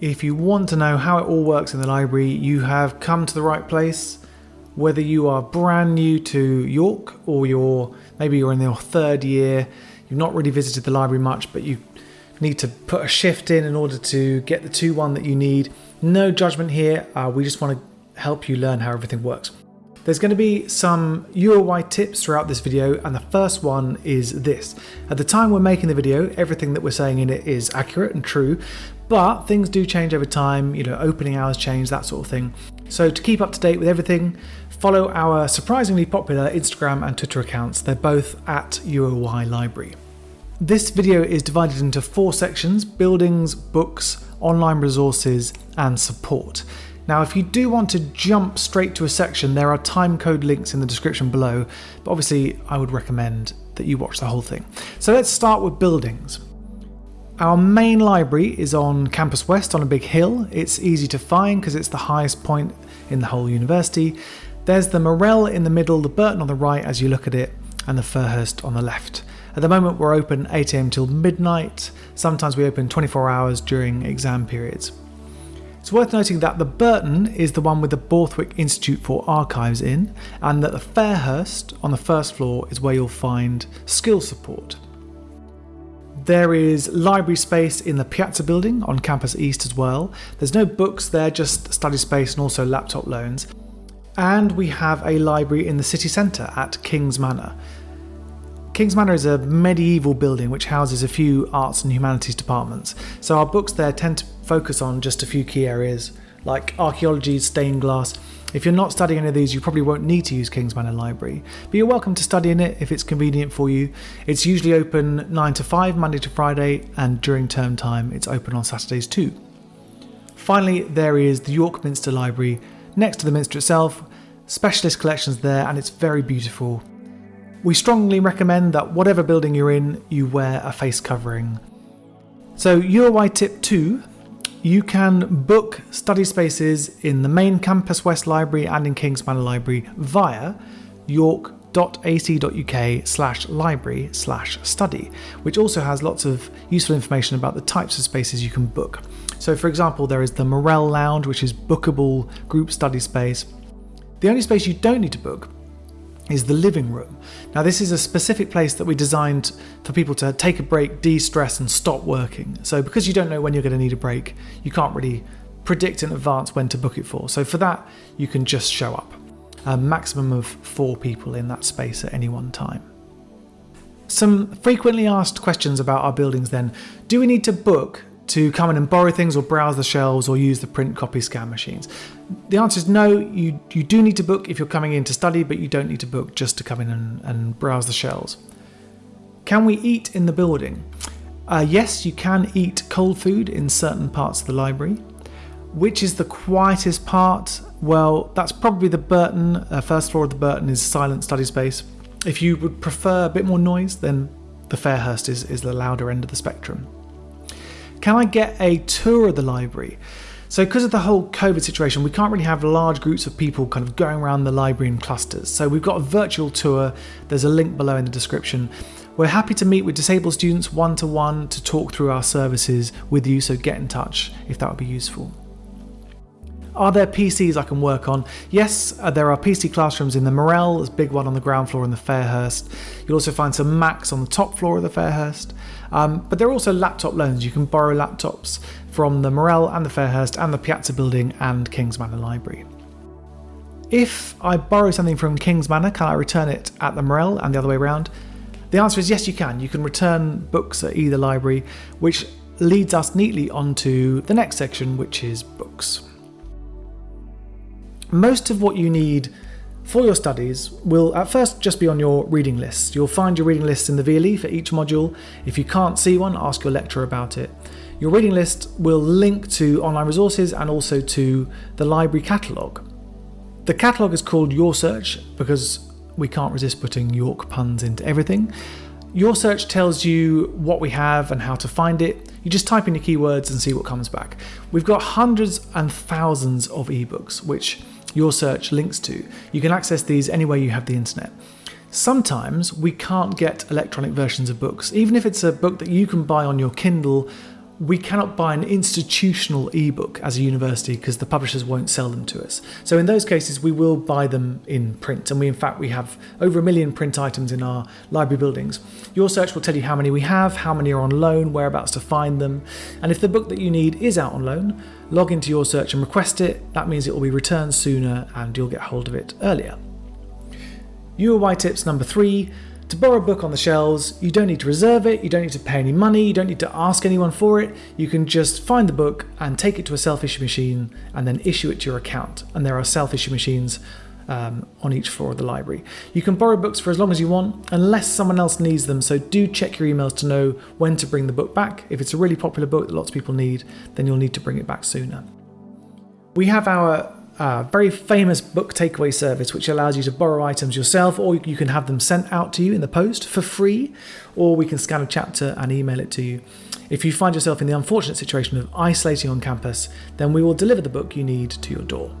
If you want to know how it all works in the library, you have come to the right place. Whether you are brand new to York or you're maybe you're in your third year, you've not really visited the library much, but you need to put a shift in in order to get the 2-1 that you need. No judgment here, uh, we just want to help you learn how everything works. There's going to be some UOY tips throughout this video and the first one is this. At the time we're making the video, everything that we're saying in it is accurate and true, but things do change over time, you know, opening hours change, that sort of thing. So to keep up to date with everything, follow our surprisingly popular Instagram and Twitter accounts. They're both at UOY Library. This video is divided into four sections, buildings, books, online resources and support. Now if you do want to jump straight to a section, there are timecode links in the description below, but obviously I would recommend that you watch the whole thing. So let's start with buildings. Our main library is on Campus West on a big hill. It's easy to find because it's the highest point in the whole university. There's the Morrell in the middle, the Burton on the right as you look at it, and the Fairhurst on the left. At the moment we're open 8am till midnight, sometimes we open 24 hours during exam periods. It's worth noting that the Burton is the one with the Borthwick Institute for Archives in, and that the Fairhurst on the first floor is where you'll find skill support. There is library space in the Piazza building on Campus East as well. There's no books there, just study space and also laptop loans. And we have a library in the city centre at King's Manor. King's Manor is a medieval building which houses a few arts and humanities departments, so our books there tend to focus on just a few key areas like archaeology, stained glass. If you're not studying any of these, you probably won't need to use King's Manor Library, but you're welcome to study in it if it's convenient for you. It's usually open 9 to 5, Monday to Friday, and during term time, it's open on Saturdays too. Finally, there is the York Minster Library next to the Minster itself, specialist collections there, and it's very beautiful. We strongly recommend that whatever building you're in, you wear a face covering. So UOY tip 2, you can book study spaces in the main Campus West Library and in Kings Manor Library via york.ac.uk slash library slash study, which also has lots of useful information about the types of spaces you can book. So for example, there is the Morrell Lounge, which is bookable group study space. The only space you don't need to book is the living room. Now this is a specific place that we designed for people to take a break, de-stress and stop working. So because you don't know when you're going to need a break, you can't really predict in advance when to book it for. So for that, you can just show up. A maximum of four people in that space at any one time. Some frequently asked questions about our buildings then. Do we need to book to come in and borrow things or browse the shelves or use the print copy scan machines? The answer is no, you, you do need to book if you're coming in to study, but you don't need to book just to come in and, and browse the shelves. Can we eat in the building? Uh, yes, you can eat cold food in certain parts of the library. Which is the quietest part? Well, that's probably the Burton. Uh, first floor of the Burton is silent study space. If you would prefer a bit more noise, then the Fairhurst is, is the louder end of the spectrum. Can I get a tour of the library? So because of the whole COVID situation, we can't really have large groups of people kind of going around the library in clusters. So we've got a virtual tour. There's a link below in the description. We're happy to meet with disabled students one-to-one -to, -one to talk through our services with you, so get in touch if that would be useful. Are there PCs I can work on? Yes, uh, there are PC classrooms in the Morrell, there's a big one on the ground floor in the Fairhurst. You'll also find some Macs on the top floor of the Fairhurst. Um, but there are also laptop loans. You can borrow laptops from the Morrell and the Fairhurst and the Piazza building and Kings Manor Library. If I borrow something from Kings Manor, can I return it at the Morrell and the other way around? The answer is yes, you can. You can return books at either library, which leads us neatly onto the next section, which is books. Most of what you need for your studies will at first just be on your reading list. You'll find your reading list in the VLE for each module. If you can't see one, ask your lecturer about it. Your reading list will link to online resources and also to the library catalogue. The catalogue is called YorSearch because we can't resist putting York puns into everything. YorSearch tells you what we have and how to find it. You just type in your keywords and see what comes back. We've got hundreds and thousands of ebooks, which YorSearch links to. You can access these anywhere you have the internet. Sometimes we can't get electronic versions of books. Even if it's a book that you can buy on your Kindle, we cannot buy an institutional ebook as a university because the publishers won't sell them to us. So in those cases, we will buy them in print, and we in fact we have over a million print items in our library buildings. YorSearch will tell you how many we have, how many are on loan, whereabouts to find them, and if the book that you need is out on loan, log into YorSearch and request it. That means it will be returned sooner, and you'll get hold of it earlier. UOY tips number three to borrow a book on the shelves, you don't need to reserve it, you don't need to pay any money, you don't need to ask anyone for it. You can just find the book and take it to a self issue machine and then issue it to your account. And there are self issue machines um, on each floor of the library. You can borrow books for as long as you want, unless someone else needs them. So do check your emails to know when to bring the book back. If it's a really popular book that lots of people need, then you'll need to bring it back sooner. We have our very famous book takeaway service, which allows you to borrow items yourself, or you can have them sent out to you in the post for free, or we can scan a chapter and email it to you. If you find yourself in the unfortunate situation of isolating on campus, then we will deliver the book you need to your door.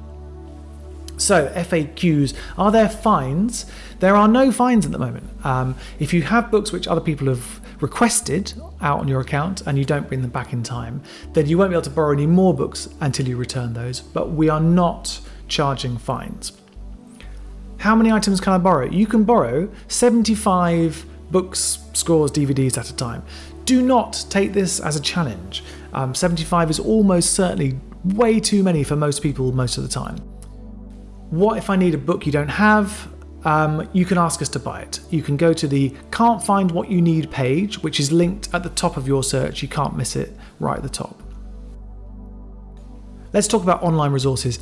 So, FAQs are there fines? There are no fines at the moment. Um, if you have books which other people have requested out on your account and you don't bring them back in time, then you won't be able to borrow any more books until you return those. But we are not charging fines. How many items can I borrow? You can borrow 75 books, scores, DVDs at a time. Do not take this as a challenge. Um, 75 is almost certainly way too many for most people most of the time. What if I need a book you don't have? Um, you can ask us to buy it. You can go to the Can't Find What You Need page, which is linked at the top of YorSearch. You can't miss it right at the top. Let's talk about online resources.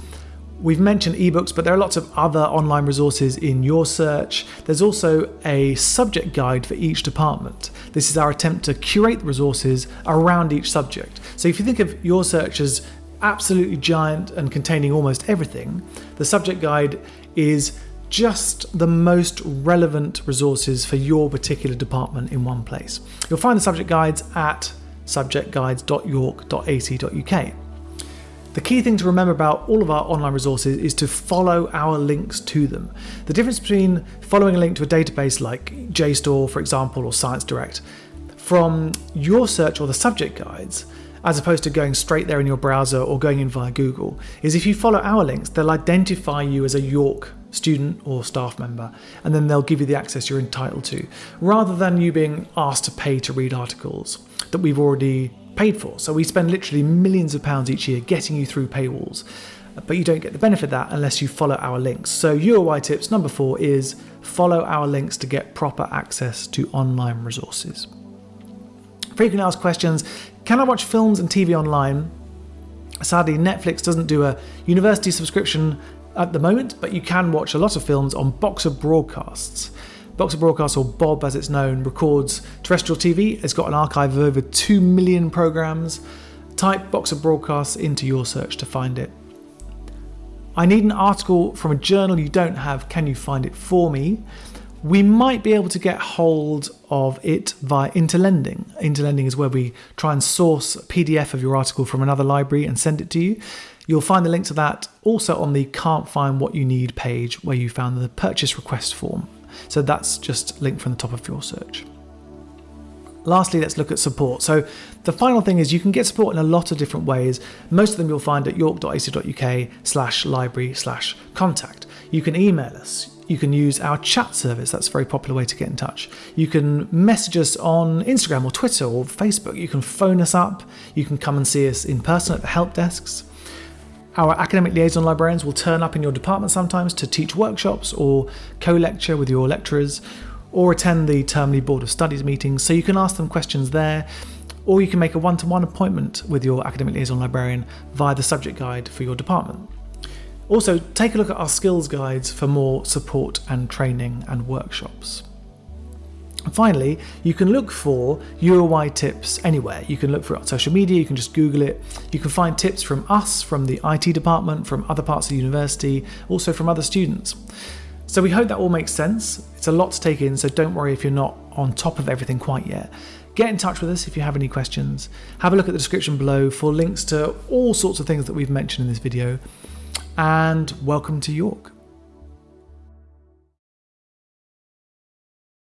We've mentioned ebooks, but there are lots of other online resources in YorSearch. There's also a subject guide for each department. This is our attempt to curate the resources around each subject. So if you think of YorSearch as absolutely giant and containing almost everything, the subject guide is just the most relevant resources for your particular department in one place. You'll find the subject guides at subjectguides.york.ac.uk. The key thing to remember about all of our online resources is to follow our links to them. The difference between following a link to a database like JSTOR, for example, or Science Direct, from YorSearch or the subject guides, as opposed to going straight there in your browser or going in via Google, is if you follow our links, they'll identify you as a York student or staff member, and then they'll give you the access you're entitled to, rather than you being asked to pay to read articles that we've already paid for. So we spend literally millions of pounds each year getting you through paywalls, but you don't get the benefit of that unless you follow our links. So UOY tips number four is follow our links to get proper access to online resources. Frequently asked questions, can I watch films and TV online? Sadly, Netflix doesn't do a university subscription at the moment, but you can watch a lot of films on Box of Broadcasts. Box of Broadcasts, or Bob as it's known, records terrestrial TV. It's got an archive of over 2 million programs. Type Box of Broadcasts into YorSearch to find it. I need an article from a journal you don't have. Can you find it for me? We might be able to get hold of it via Interlending. Interlending is where we try and source a PDF of your article from another library and send it to you. You'll find the link to that also on the Can't Find What You Need page where you found the purchase request form. So that's just linked from the top of YorSearch. Lastly, let's look at support. So the final thing is you can get support in a lot of different ways. Most of them you'll find at york.ac.uk slash library slash contact. You can email us. You can use our chat service. That's a very popular way to get in touch. You can message us on Instagram or Twitter or Facebook. You can phone us up. You can come and see us in person at the help desks. Our academic liaison librarians will turn up in your department sometimes to teach workshops or co lecture with your lecturers or attend the termly Board of Studies meetings, so you can ask them questions there, or you can make a one to one appointment with your academic liaison librarian via the subject guide for your department. Also, take a look at our skills guides for more support and training and workshops. Finally, you can look for UOY tips anywhere. You can look for it on social media, you can just Google it. You can find tips from us, from the IT department, from other parts of the university, also from other students. So we hope that all makes sense. It's a lot to take in, so don't worry if you're not on top of everything quite yet. Get in touch with us if you have any questions. Have a look at the description below for links to all sorts of things that we've mentioned in this video. And welcome to York.